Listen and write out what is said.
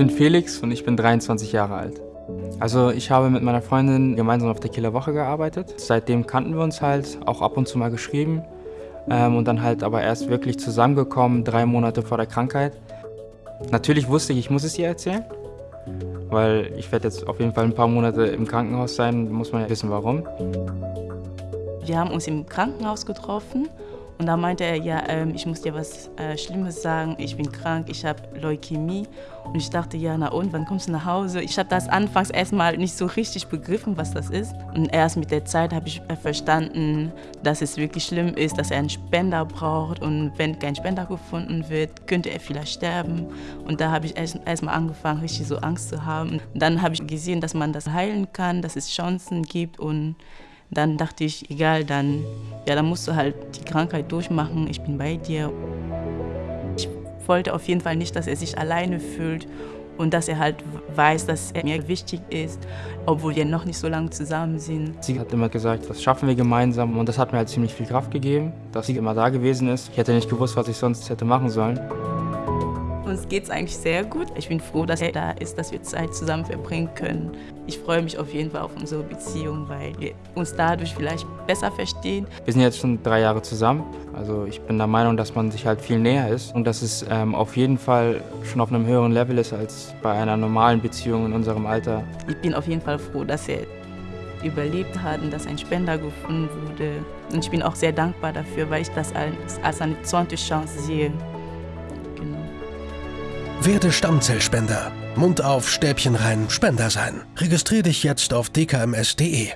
bin Felix und ich bin 23 Jahre alt. Also ich habe mit meiner Freundin gemeinsam auf der Killerwoche gearbeitet. Seitdem kannten wir uns halt, auch ab und zu mal geschrieben. Ähm, und dann halt aber erst wirklich zusammengekommen, drei Monate vor der Krankheit. Natürlich wusste ich, ich muss es ihr erzählen, weil ich werde jetzt auf jeden Fall ein paar Monate im Krankenhaus sein, muss man ja wissen warum. Wir haben uns im Krankenhaus getroffen und da meinte er, ja, ähm, ich muss dir was äh, Schlimmes sagen, ich bin krank, ich habe Leukämie. Und ich dachte, ja, na und, wann kommst du nach Hause? Ich habe das anfangs erstmal nicht so richtig begriffen, was das ist. Und erst mit der Zeit habe ich äh, verstanden, dass es wirklich schlimm ist, dass er einen Spender braucht. Und wenn kein Spender gefunden wird, könnte er vielleicht sterben. Und da habe ich erst, erstmal angefangen, richtig so Angst zu haben. Und dann habe ich gesehen, dass man das heilen kann, dass es Chancen gibt und dann dachte ich, egal, dann, ja, dann musst du halt die Krankheit durchmachen, ich bin bei dir. Ich wollte auf jeden Fall nicht, dass er sich alleine fühlt und dass er halt weiß, dass er mir wichtig ist, obwohl wir noch nicht so lange zusammen sind. Sie hat immer gesagt, das schaffen wir gemeinsam und das hat mir halt ziemlich viel Kraft gegeben, dass sie immer da gewesen ist. Ich hätte nicht gewusst, was ich sonst hätte machen sollen. Uns geht es eigentlich sehr gut. Ich bin froh, dass er da ist, dass wir Zeit zusammen verbringen können. Ich freue mich auf jeden Fall auf unsere Beziehung, weil wir uns dadurch vielleicht besser verstehen. Wir sind jetzt schon drei Jahre zusammen. Also ich bin der Meinung, dass man sich halt viel näher ist und dass es ähm, auf jeden Fall schon auf einem höheren Level ist als bei einer normalen Beziehung in unserem Alter. Ich bin auf jeden Fall froh, dass er überlebt hat und dass ein Spender gefunden wurde. Und ich bin auch sehr dankbar dafür, weil ich das als, als eine zweite Chance sehe. Werde Stammzellspender. Mund auf, Stäbchen rein, Spender sein. Registrier dich jetzt auf dkms.de.